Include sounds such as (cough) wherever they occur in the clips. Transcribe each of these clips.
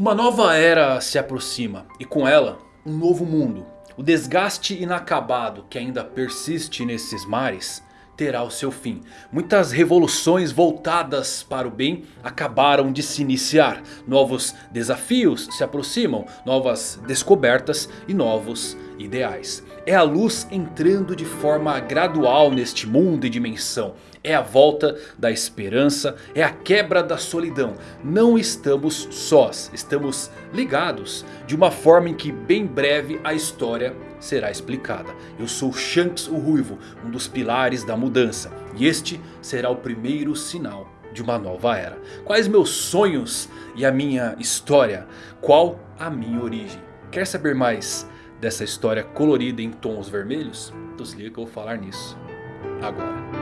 Uma nova era se aproxima e com ela um novo mundo. O desgaste inacabado que ainda persiste nesses mares terá o seu fim. Muitas revoluções voltadas para o bem acabaram de se iniciar. Novos desafios se aproximam, novas descobertas e novos ideais. É a luz entrando de forma gradual neste mundo e dimensão. É a volta da esperança, é a quebra da solidão. Não estamos sós, estamos ligados. De uma forma em que bem breve a história será explicada. Eu sou Shanks o Ruivo, um dos pilares da mudança. E este será o primeiro sinal de uma nova era. Quais meus sonhos e a minha história? Qual a minha origem? Quer saber mais dessa história colorida em tons vermelhos? Então se liga que eu vou falar nisso agora.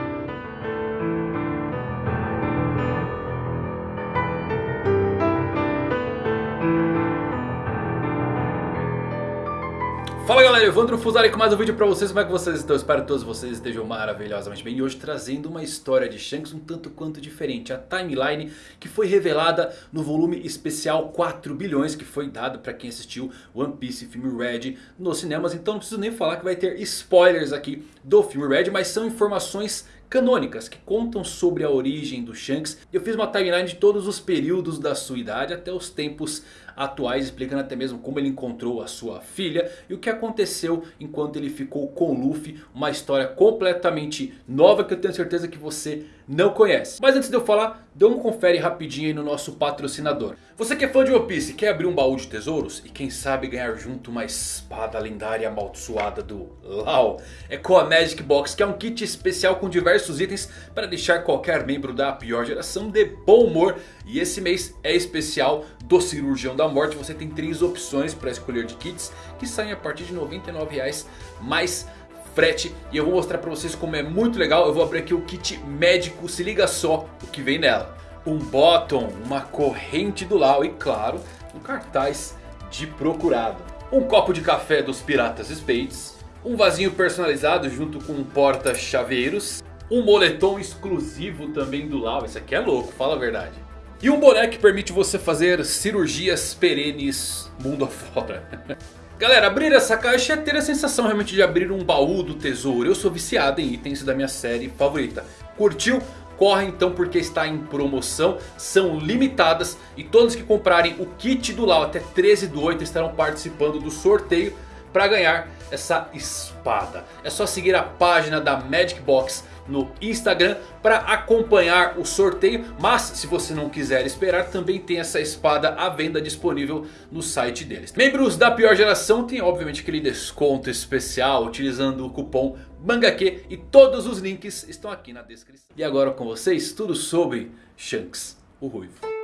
Fala galera, Evandro Fusari com mais um vídeo pra vocês, como é que vocês estão? Espero que todos vocês estejam maravilhosamente bem E hoje trazendo uma história de Shanks um tanto quanto diferente A timeline que foi revelada no volume especial 4 bilhões Que foi dado pra quem assistiu One Piece filme Red nos cinemas Então não preciso nem falar que vai ter spoilers aqui do filme Red Mas são informações canônicas que contam sobre a origem do Shanks. Eu fiz uma timeline de todos os períodos da sua idade até os tempos atuais, explicando até mesmo como ele encontrou a sua filha e o que aconteceu enquanto ele ficou com Luffy. Uma história completamente nova que eu tenho certeza que você não conhece. Mas antes de eu falar, dê um confere rapidinho aí no nosso patrocinador. Você que é fã de One Piece quer abrir um baú de tesouros e quem sabe ganhar junto uma espada lendária amaldiçoada do Lau. É com a Magic Box que é um kit especial com diversos itens para deixar qualquer membro da pior geração de bom humor. E esse mês é especial do Cirurgião da Morte. Você tem três opções para escolher de kits que saem a partir de R$ 99,00 mais frete. E eu vou mostrar pra vocês como é muito legal. Eu vou abrir aqui o kit médico, se liga só o que vem nela. Um bottom, uma corrente do Lau e claro, um cartaz de procurado. Um copo de café dos Piratas Spades. Um vasinho personalizado junto com um porta-chaveiros. Um moletom exclusivo também do Lau. Esse aqui é louco, fala a verdade. E um boné que permite você fazer cirurgias perenes mundo afora. (laughs) Galera, abrir essa caixa é ter a sensação realmente de abrir um baú do tesouro. Eu sou viciado em itens da minha série favorita. Curtiu? Corre então porque está em promoção, são limitadas e todos que comprarem o kit do Lau até 13 do 8 estarão participando do sorteio para ganhar essa espada. É só seguir a página da Magic Box no Instagram para acompanhar o sorteio. Mas se você não quiser esperar também tem essa espada à venda disponível no site deles. Membros da pior geração tem obviamente aquele desconto especial utilizando o cupom MANGAQ. E todos os links estão aqui na descrição. E agora com vocês tudo sobre Shanks, o Ruivo.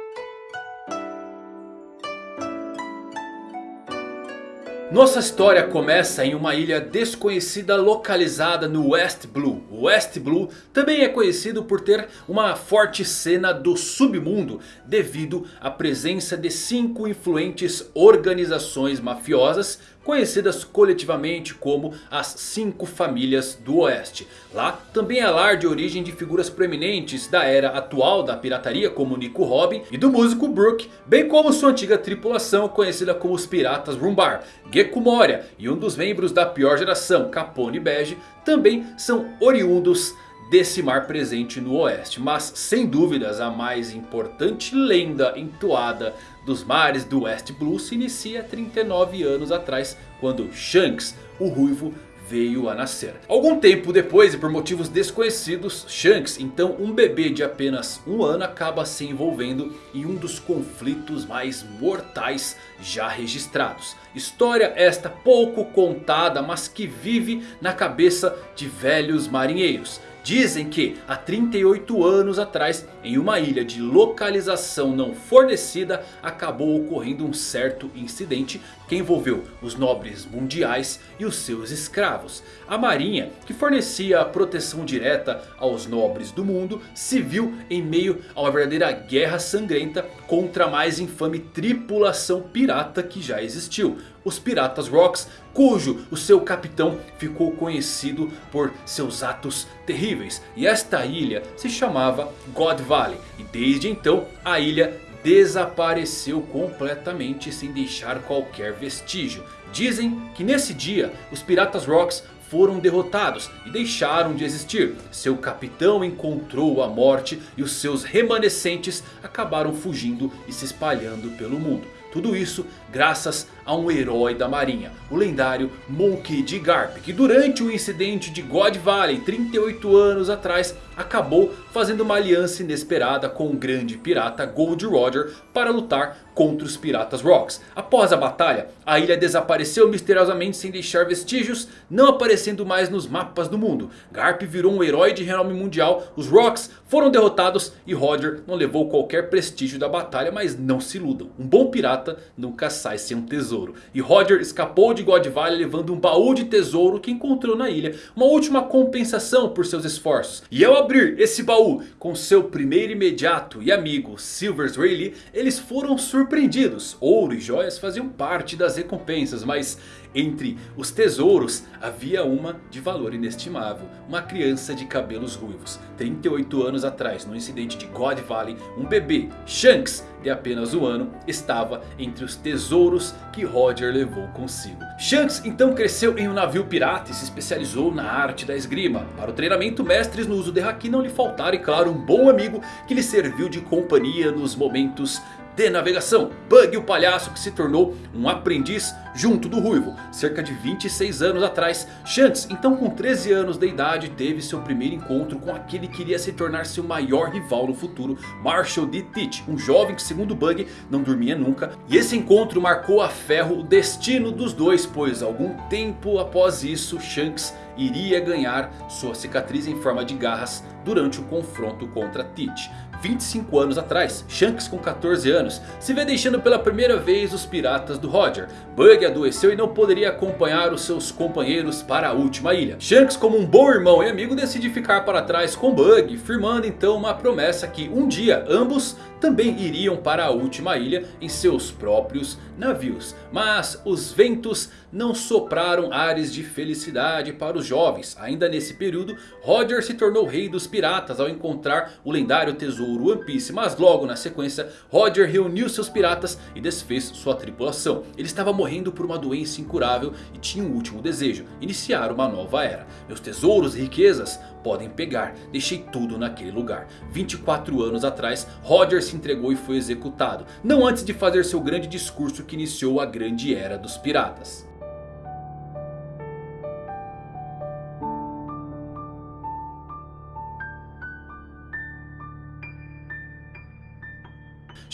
Nossa história começa em uma ilha desconhecida localizada no West Blue. O West Blue também é conhecido por ter uma forte cena do submundo devido à presença de cinco influentes organizações mafiosas conhecidas coletivamente como as Cinco Famílias do Oeste. Lá também é lar de origem de figuras proeminentes da era atual da pirataria como Nico Robin e do músico Brook, bem como sua antiga tripulação conhecida como os Piratas Rumbar. Gekko Moria e um dos membros da pior geração, Capone Bege, também são oriundos desse mar presente no oeste. Mas sem dúvidas a mais importante lenda entoada dos mares do West Blue se inicia 39 anos atrás. Quando Shanks, o ruivo, veio a nascer. Algum tempo depois e por motivos desconhecidos, Shanks, então um bebê de apenas um ano, acaba se envolvendo em um dos conflitos mais mortais já registrados. História esta pouco contada, mas que vive na cabeça de velhos marinheiros. Dizem que há 38 anos atrás, em uma ilha de localização não fornecida, acabou ocorrendo um certo incidente que envolveu os nobres mundiais e os seus escravos. A marinha, que fornecia proteção direta aos nobres do mundo, se viu em meio a uma verdadeira guerra sangrenta contra a mais infame tripulação pirata que já existiu. Os Piratas Rocks, cujo o seu capitão ficou conhecido por seus atos terríveis. E esta ilha se chamava God Valley. E desde então a ilha desapareceu completamente sem deixar qualquer vestígio. Dizem que nesse dia os Piratas Rocks foram derrotados e deixaram de existir. Seu capitão encontrou a morte e os seus remanescentes acabaram fugindo e se espalhando pelo mundo. Tudo isso graças a um herói da marinha, o lendário Monkey D. Garp. Que durante o incidente de God Valley 38 anos atrás acabou fazendo uma aliança inesperada com o grande pirata Gold Roger para lutar contra os Piratas Rocks. Após a batalha, a ilha desapareceu misteriosamente sem deixar vestígios, não aparecendo mais nos mapas do mundo. Garp virou um herói de renome mundial, os Rocks foram derrotados e Roger não levou qualquer prestígio da batalha, mas não se iludam. Um bom pirata nunca sai sem um tesouro. E Roger escapou de God Valley levando um baú de tesouro que encontrou na ilha. Uma última compensação por seus esforços. E ao abrir esse baú com seu primeiro imediato e amigo Silvers Rayleigh, eles foram surpreendidos. Ouro e joias faziam parte das recompensas, mas entre os tesouros havia uma de valor inestimável. Uma criança de cabelos ruivos. 38 anos atrás, no incidente de God Valley, um bebê, Shanks, apenas um ano, estava entre os tesouros que Roger levou consigo. Shanks então cresceu em um navio pirata e se especializou na arte da esgrima. Para o treinamento, mestres no uso de Haki não lhe faltaram e claro um bom amigo que lhe serviu de companhia nos momentos de navegação. Bug o palhaço que se tornou um aprendiz junto do Ruivo. Cerca de 26 anos atrás, Shanks, então com 13 anos de idade, teve seu primeiro encontro com aquele que iria se tornar seu maior rival no futuro, Marshall D. Teach, um jovem que segundo Bug não dormia nunca. E esse encontro marcou a ferro o destino dos dois, pois algum tempo após isso, Shanks iria ganhar sua cicatriz em forma de garras durante o confronto contra Teach. 25 anos atrás, Shanks com 14 anos se vê deixando pela primeira vez os piratas do Roger. Bug adoeceu e não poderia acompanhar os seus companheiros para a última ilha. Shanks como um bom irmão e amigo decide ficar para trás com Bug, firmando então uma promessa que um dia ambos também iriam para a última ilha em seus próprios navios. Mas os ventos não sopraram ares de felicidade para os jovens. Ainda nesse período, Roger se tornou rei dos piratas ao encontrar o lendário tesouro One Piece. Mas logo na sequência, Roger reuniu seus piratas e desfez sua tripulação. Ele estava morrendo por uma doença incurável e tinha um último desejo. Iniciar uma nova era. Meus tesouros e riquezas podem pegar. Deixei tudo naquele lugar. 24 anos atrás, Roger se entregou e foi executado. Não antes de fazer seu grande discurso que iniciou a grande era dos piratas.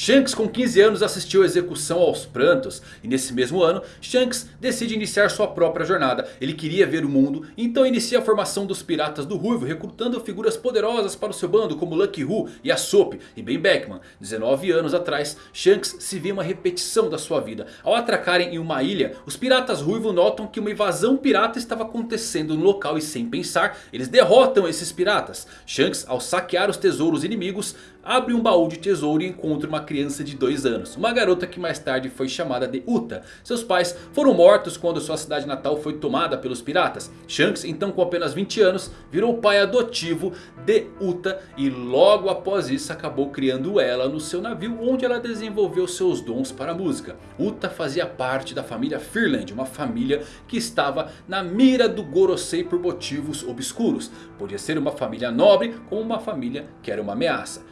Shanks com 15 anos assistiu a execução aos prantos. E nesse mesmo ano, Shanks decide iniciar sua própria jornada. Ele queria ver o mundo, então inicia a formação dos Piratas do Ruivo. Recrutando figuras poderosas para o seu bando como Lucky Who e Aesop e Ben Beckman. 19 anos atrás, Shanks se vê uma repetição da sua vida. Ao atracarem em uma ilha, os Piratas Ruivo notam que uma invasão pirata estava acontecendo no local. E sem pensar, eles derrotam esses piratas. Shanks ao saquear os tesouros inimigos abre um baú de tesouro e encontra uma criança de 2 anos. Uma garota que mais tarde foi chamada de Uta. Seus pais foram mortos quando sua cidade natal foi tomada pelos piratas. Shanks então com apenas 20 anos virou pai adotivo de Uta. E logo após isso acabou criando ela no seu navio onde ela desenvolveu seus dons para a música. Uta fazia parte da família Firland. Uma família que estava na mira do Gorosei por motivos obscuros. Podia ser uma família nobre como uma família que era uma ameaça.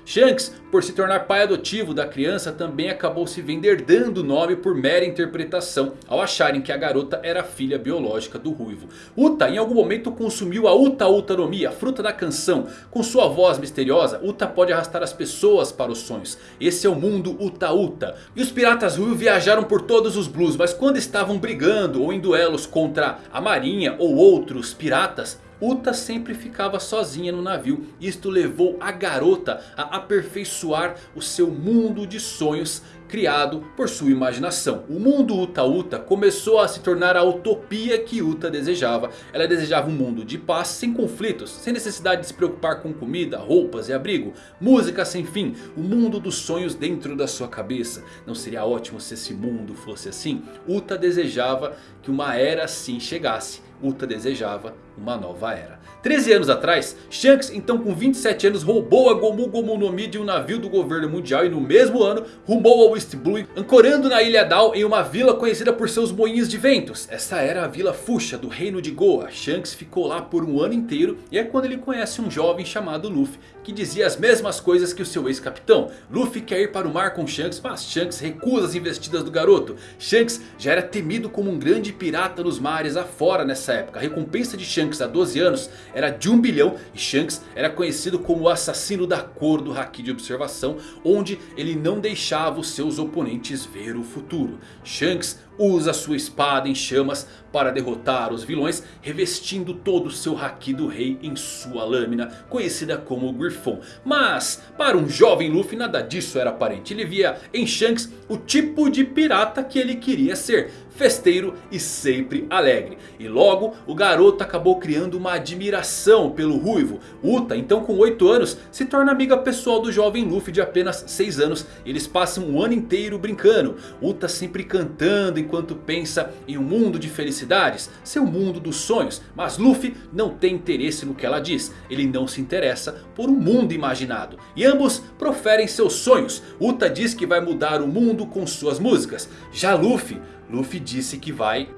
Por se tornar pai adotivo da criança, também acabou se vender dando o nome por mera interpretação, ao acharem que a garota era filha biológica do Ruivo. Uta em algum momento consumiu a Uta Utanomia, a fruta da canção. Com sua voz misteriosa, Uta pode arrastar as pessoas para os sonhos. Esse é o mundo Uta Uta. E os piratas Ruivo viajaram por todos os blues, mas quando estavam brigando ou em duelos contra a marinha ou outros piratas... Uta sempre ficava sozinha no navio. Isto levou a garota a aperfeiçoar o seu mundo de sonhos criado por sua imaginação. O mundo Uta Uta começou a se tornar a utopia que Uta desejava. Ela desejava um mundo de paz, sem conflitos, sem necessidade de se preocupar com comida, roupas e abrigo. Música sem fim, o mundo dos sonhos dentro da sua cabeça. Não seria ótimo se esse mundo fosse assim? Uta desejava que uma era assim chegasse. Uta desejava uma nova era. 13 anos atrás, Shanks então com 27 anos roubou a Gomu Gomu no Mi de um navio do governo mundial e no mesmo ano rumou ao East Blue, ancorando na ilha Dao em uma vila conhecida por seus moinhos de ventos. Essa era a Vila Fuxa do reino de Goa. Shanks ficou lá por um ano inteiro e é quando ele conhece um jovem chamado Luffy que dizia as mesmas coisas que o seu ex-capitão. Luffy quer ir para o mar com Shanks, mas Shanks recusa as investidas do garoto. Shanks já era temido como um grande pirata nos mares afora nessa época. A recompensa de Shanks há 12 anos era de 1 bilhão e Shanks era conhecido como o assassino da cor do Haki de observação, onde ele não deixava os seus oponentes ver o futuro. Shanks usa sua espada em chamas para derrotar os vilões, revestindo todo o seu Haki do Rei em sua lâmina, conhecida como Griffon. Mas, para um jovem Luffy nada disso era aparente. Ele via em Shanks o tipo de pirata que ele queria ser festeiro e sempre alegre. E logo o garoto acabou criando uma admiração pelo ruivo. Uta então com 8 anos se torna amiga pessoal do jovem Luffy de apenas 6 anos. Eles passam um ano inteiro brincando. Uta sempre cantando enquanto pensa em um mundo de felicidades. Seu mundo dos sonhos. Mas Luffy não tem interesse no que ela diz. Ele não se interessa por um mundo imaginado. E ambos proferem seus sonhos. Uta diz que vai mudar o mundo com suas músicas. Já Luffy Luffy disse que vai...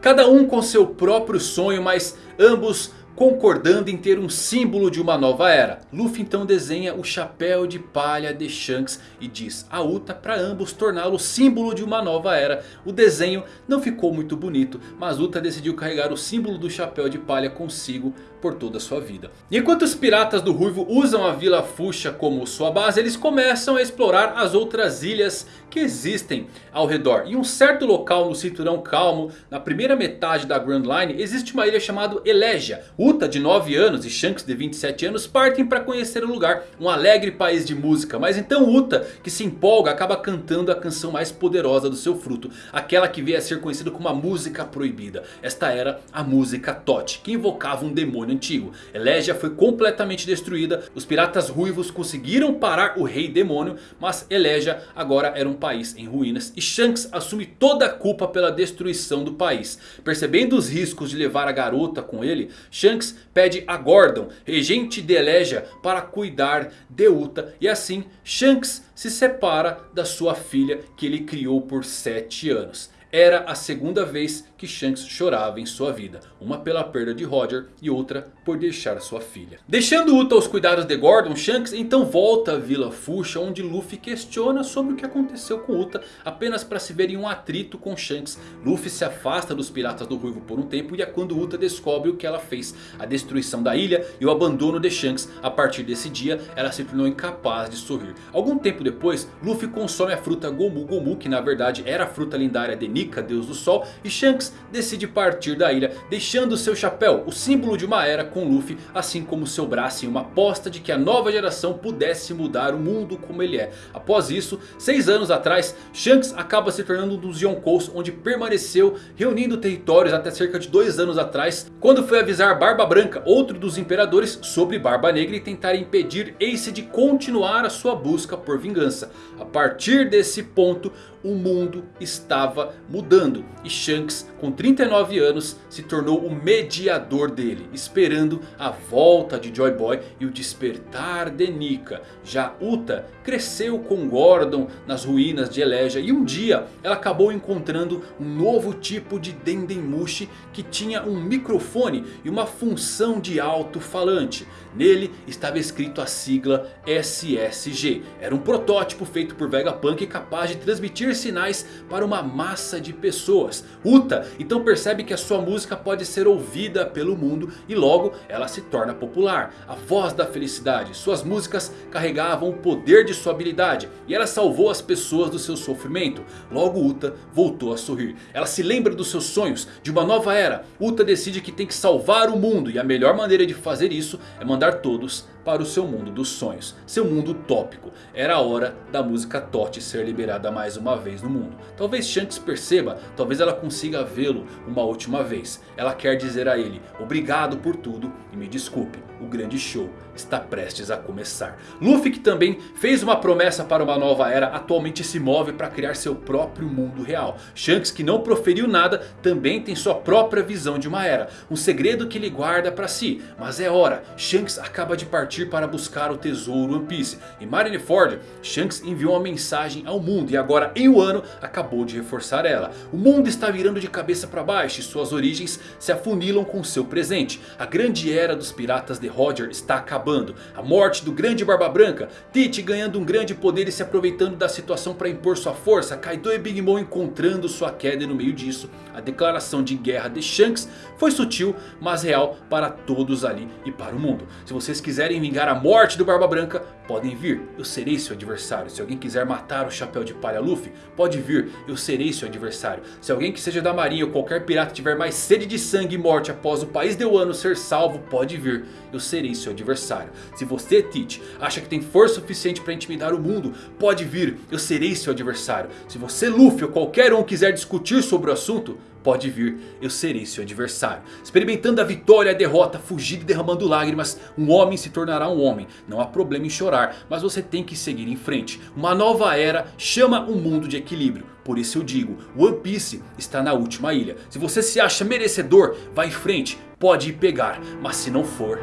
Cada um com seu próprio sonho, mas ambos concordando em ter um símbolo de uma nova era. Luffy então desenha o chapéu de palha de Shanks e diz a Uta para ambos torná-lo símbolo de uma nova era. O desenho não ficou muito bonito, mas Uta decidiu carregar o símbolo do chapéu de palha consigo por toda a sua vida. Enquanto os piratas do Ruivo usam a Vila Fuxa como sua base, eles começam a explorar as outras ilhas que existem ao redor. Em um certo local no cinturão calmo, na primeira metade da Grand Line, existe uma ilha chamada Elegia. Uta de 9 anos e Shanks de 27 anos partem para conhecer o lugar, um alegre país de música. Mas então Uta, que se empolga, acaba cantando a canção mais poderosa do seu fruto. Aquela que veio a ser conhecida como a música proibida. Esta era a música Tot, que invocava um demônio antigo. Elegia foi completamente destruída, os piratas ruivos conseguiram parar o rei demônio. Mas Elegia agora era um país em ruínas e Shanks assume toda a culpa pela destruição do país. Percebendo os riscos de levar a garota com ele, Shanks pede a Gordon, regente de Elegia, para cuidar de Uta. E assim Shanks se separa da sua filha que ele criou por 7 anos. Era a segunda vez que Shanks chorava em sua vida. Uma pela perda de Roger e outra por deixar sua filha. Deixando Uta aos cuidados de Gordon, Shanks então volta à Vila Fuxa onde Luffy questiona sobre o que aconteceu com Uta apenas para se ver em um atrito com Shanks. Luffy se afasta dos piratas do Ruivo por um tempo e é quando Uta descobre o que ela fez. A destruição da ilha e o abandono de Shanks. A partir desse dia ela se tornou incapaz de sorrir. Algum tempo depois Luffy consome a fruta Gomu Gomu que na verdade era a fruta lendária de Nika, deus do sol. E Shanks decide partir da ilha, deixando seu chapéu, o símbolo de uma era com Luffy, assim como seu braço em uma aposta de que a nova geração pudesse mudar o mundo como ele é. Após isso, seis anos atrás, Shanks acaba se tornando um dos Yonkous, onde permaneceu reunindo territórios até cerca de dois anos atrás, quando foi avisar Barba Branca, outro dos imperadores, sobre Barba Negra e tentar impedir Ace de continuar a sua busca por vingança. A partir desse ponto, o mundo estava mudando. E Shanks, com 39 anos, se tornou o mediador dele. Esperando a volta de Joy Boy e o despertar de Nika. Já Uta cresceu com Gordon nas ruínas de Elegia. E um dia ela acabou encontrando um novo tipo de Dendemushi que tinha um microfone e uma função de alto-falante. Nele estava escrito a sigla SSG. Era um protótipo feito por Vegapunk capaz de transmitir sinais para uma massa de pessoas. Uta então percebe que a sua música pode ser ouvida pelo mundo e logo ela se torna popular. A voz da felicidade. Suas músicas carregavam o poder de sua habilidade e ela salvou as pessoas do seu sofrimento. Logo Uta voltou a sorrir. Ela se lembra dos seus sonhos, de uma nova era. Uta decide que tem que salvar o mundo e a melhor maneira de fazer isso é mandar todos para o seu mundo dos sonhos. Seu mundo utópico. Era a hora da música Tote ser liberada mais uma vez no mundo. Talvez Shanks perceba, talvez ela consiga vê-lo uma última vez. Ela quer dizer a ele, obrigado por tudo e me desculpe. O grande show está prestes a começar. Luffy que também fez uma promessa para uma nova era. Atualmente se move para criar seu próprio mundo real. Shanks que não proferiu nada também tem sua própria visão de uma era. Um segredo que ele guarda para si. Mas é hora. Shanks acaba de partir para buscar o tesouro One Piece. Em Marineford, Shanks enviou uma mensagem ao mundo. E agora em um ano acabou de reforçar ela. O mundo está virando de cabeça para baixo. E suas origens se afunilam com seu presente. A grande era dos piratas de Roger está acabando. A morte do grande Barba Branca. Tite ganhando um grande poder e se aproveitando da situação para impor sua força. Kaido e Big Mom encontrando sua queda e no meio disso. A declaração de guerra de Shanks foi sutil, mas real para todos ali e para o mundo. Se vocês quiserem vingar a morte do Barba Branca, podem vir. Eu serei seu adversário. Se alguém quiser matar o Chapéu de Palha Luffy, pode vir. Eu serei seu adversário. Se alguém que seja da marinha ou qualquer pirata tiver mais sede de sangue e morte após o país de Wano ser salvo, pode vir. Eu serei seu adversário. Se você, Teach, acha que tem força suficiente para intimidar o mundo, pode vir. Eu serei seu adversário. Se você, Luffy ou qualquer um quiser discutir sobre o assunto, pode vir, eu serei seu adversário. Experimentando a vitória a derrota, fugindo e derramando lágrimas, um homem se tornará um homem. Não há problema em chorar, mas você tem que seguir em frente. Uma nova era chama um mundo de equilíbrio. Por isso eu digo, One Piece está na última ilha. Se você se acha merecedor, vá em frente, pode ir pegar. Mas se não for,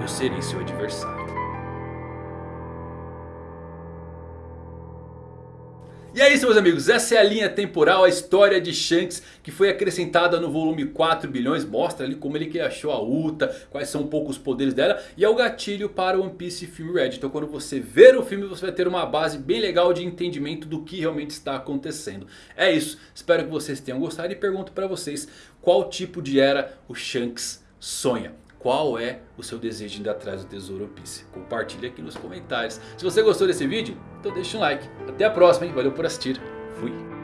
eu serei seu adversário. E é isso meus amigos, essa é a linha temporal, a história de Shanks que foi acrescentada no volume 4 bilhões. Mostra ali como ele que achou a Uta, quais são um pouco os poderes dela. E é o gatilho para o One Piece Film Red. Então quando você ver o filme você vai ter uma base bem legal de entendimento do que realmente está acontecendo. É isso, espero que vocês tenham gostado e pergunto para vocês qual tipo de era o Shanks sonha. Qual é o seu desejo de ir atrás do tesouro One Piece? Compartilhe aqui nos comentários. Se você gostou desse vídeo, então deixa um like. Até a próxima, hein? Valeu por assistir. Fui.